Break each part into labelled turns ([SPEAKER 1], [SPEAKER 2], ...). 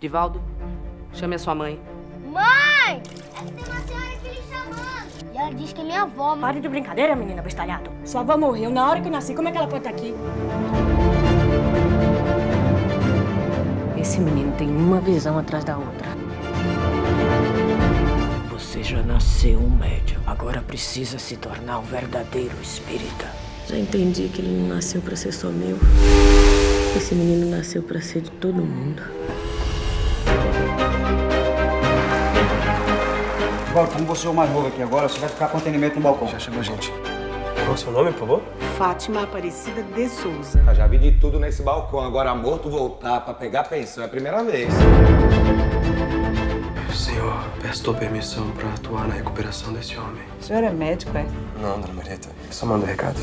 [SPEAKER 1] Divaldo, chame a sua mãe.
[SPEAKER 2] Mãe! É que tem uma senhora aqui lhe chamando. E ela diz que é minha avó.
[SPEAKER 3] Pare de brincadeira, menina bestalhado. Sua avó morreu na hora que eu nasci. Como é que ela pode estar aqui?
[SPEAKER 1] Esse menino tem uma visão atrás da outra.
[SPEAKER 4] Você já nasceu um médium. Agora precisa se tornar um verdadeiro espírita.
[SPEAKER 5] Já entendi que ele não nasceu para ser só meu. Esse menino nasceu para ser de todo mundo.
[SPEAKER 6] Valdo, como você é o mais novo aqui agora, você vai ficar com atendimento no balcão.
[SPEAKER 7] Já chegou a gente. Qual é o seu nome, por favor?
[SPEAKER 8] Fátima Aparecida de Souza.
[SPEAKER 9] Eu já vi de tudo nesse balcão. Agora, morto voltar pra pegar pensão é a primeira vez.
[SPEAKER 7] Senhor, peço tua permissão pra atuar na recuperação desse homem.
[SPEAKER 8] O senhor é médico, é?
[SPEAKER 7] Não, dona Marieta. Só mando recados.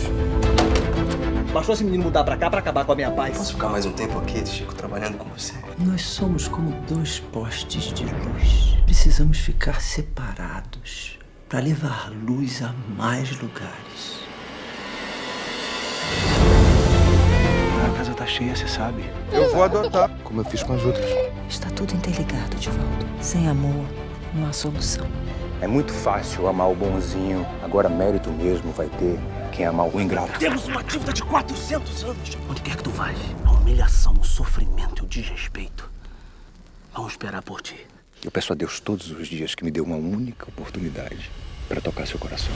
[SPEAKER 6] Bastou esse menino mudar pra cá pra acabar com a minha paz.
[SPEAKER 7] Posso ficar mais um tempo aqui, Chico, trabalhando com você?
[SPEAKER 4] Nós somos como dois postes de luz. Precisamos ficar separados para levar luz a mais lugares.
[SPEAKER 6] A casa tá cheia, você sabe.
[SPEAKER 9] Eu vou adotar.
[SPEAKER 7] Como eu fiz com as outras.
[SPEAKER 4] Está tudo interligado, Divaldo. Sem amor, não há solução.
[SPEAKER 10] É muito fácil amar o bonzinho. Agora, mérito mesmo vai ter quem amar o ingrato.
[SPEAKER 4] Temos uma dívida de 400 anos. Onde quer que tu vais, a humilhação, o sofrimento e o desrespeito vão esperar por ti.
[SPEAKER 10] Eu peço a Deus todos os dias que me dê uma única oportunidade para tocar seu coração.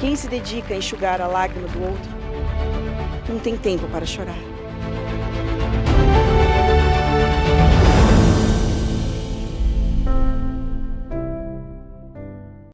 [SPEAKER 8] Quem se dedica a enxugar a lágrima do outro não tem tempo para chorar.